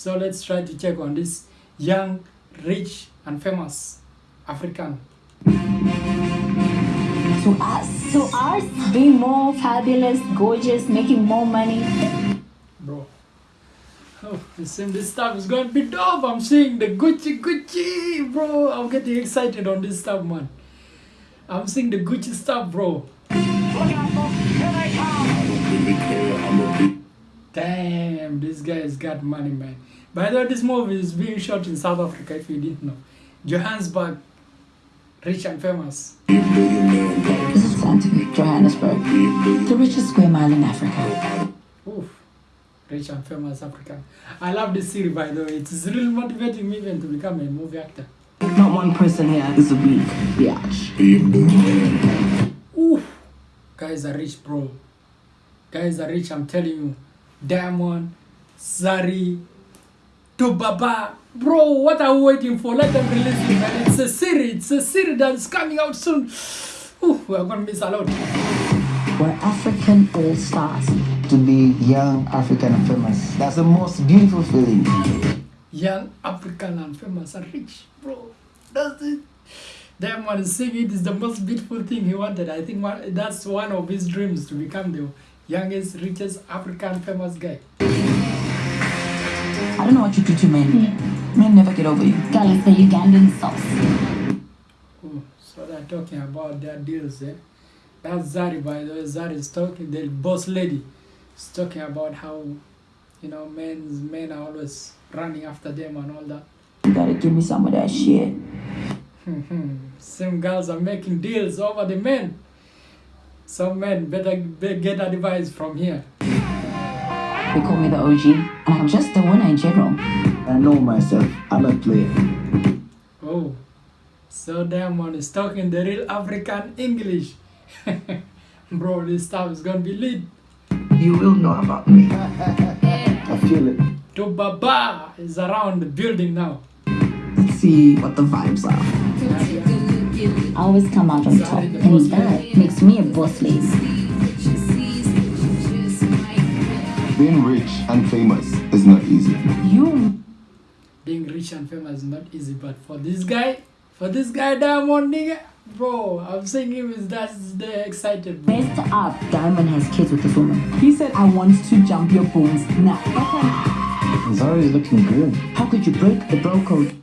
So let's try to check on this young, rich, and famous African. To us. To us, being more fabulous, gorgeous, making more money. Bro. Oh, it seems this stuff is going to be dope. I'm seeing the Gucci Gucci, bro. I'm getting excited on this stuff, man. I'm seeing the Gucci stuff, bro. Damn, this guy's got money, man. By the way, this movie is being shot in South Africa, if you didn't know. Johannesburg, rich and famous. This is Sandton, Johannesburg, the richest square mile in Africa. Oof, rich and famous Africa. I love this series, by the way. It's really motivating me even to become a movie actor. Not one person here is a weak biatch. Oof, guys are rich, bro. Guys are rich, I'm telling you. Diamond, Zari, 2Baba. Bro, what are we waiting for? Let them release it, man. It's a series. It's a series that's coming out soon. Ooh, we're gonna miss a lot. We're African all stars. to be young, African, and famous. That's the most beautiful feeling. Young African and famous and rich, bro. That's it. Diamond is singing it is the most beautiful thing he wanted. I think one, that's one of his dreams to become the youngest, richest African famous guy. I don't know what you do to men. Men never get over you. Girl, it's the Ugandan sauce. Ooh, so they're talking about their deals, eh? That's Zari, by the way. Zari is talking, the boss lady is talking about how, you know, men's men are always running after them and all that. You gotta give me some of that shit. Some girls are making deals over the men. Some men better be- get advice from here. They call me the OG, and I'm just the winner in general. I know myself. I'm a player. Oh, so Diamond is talking the real African English. Bro, this stuff is gonna be lit. You will know about me. I feel it. 2Baba is around the building now. Let's see what the vibes are. I always come out on top, and that makes me a boss lady. Being rich and famous is not easy. You Being rich and famous is not easy, but for this guy, for this guy Diamond nigga, bro, I'm saying him is that's the excited. Bro. messed up. Diamond has kids with this woman. He said, I want to jump your bones now. Zari is looking good. How could you break the bro code?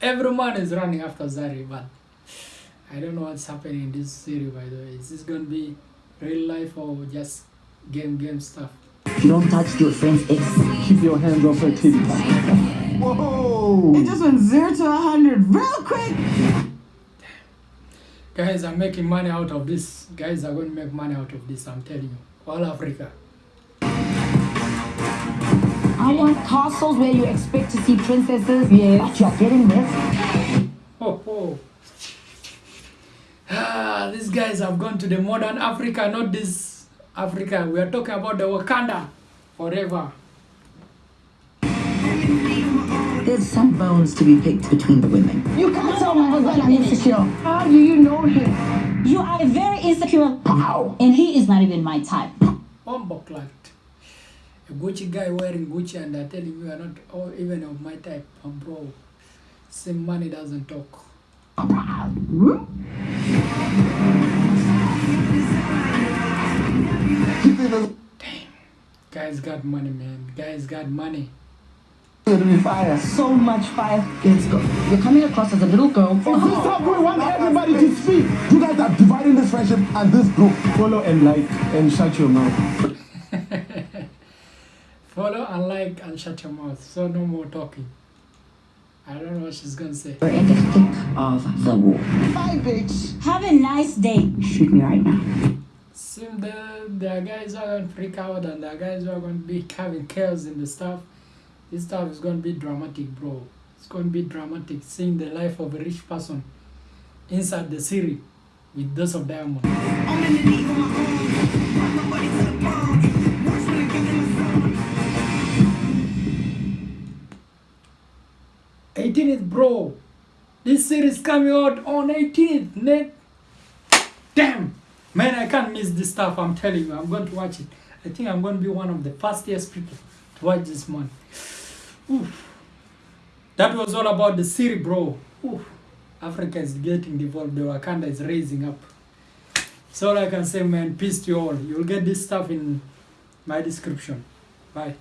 Every man is running after Zari, but I don't know what's happening in this series. By the way, is this gonna be real life or just game game stuff? You don't touch your friend's ex. Keep your hands off her titty. Whoa! It just went zero to a hundred real quick. Guys I'm making money out of this. Guys are going to make money out of this. I'm telling you, all Africa. I want castles where you expect to see princesses, but you're getting this. Oh, oh. Ah, these guys have gone to the modern Africa, not this Africa. We are talking about the Wakanda forever. There's some bones to be picked between the women. You can't tell my husband I'm insecure. How do you know him? You are very insecure. How? And he is not even my type. Bombo clacked. A Gucci guy wearing Gucci and they're telling you you are not oh, even of my type. Bro, same money doesn't talk. Guys got money, man. Guys got money. It'll be fire. So much fire. Let's go. You're coming across as a little girl. Oh, is this how we want oh. everybody to speak? You guys are dividing this friendship and this group. Follow and like and shut your mouth. Follow and like and shut your mouth. So no more talking. I don't know what she's gonna say. We're in the thick of the war. Bye, bitch. Have a nice day. Shoot me right now. Soon the there are guys are gonna freak out and the guys are gonna be having chaos in the stuff. This stuff is gonna be dramatic, bro. It's gonna be dramatic seeing the life of a rich person inside the series with those of diamond. This series coming out on 18th. Net. Damn! Man, I can't miss this stuff. I'm telling you, I'm going to watch it. I think I'm going to be one of the fastest people to watch this month. Oof. That was all about the city, bro. Oof. Africa is getting devolved. The Wakanda is raising up. That's all I can say, man. Peace to you all. You'll get this stuff in my description. Bye.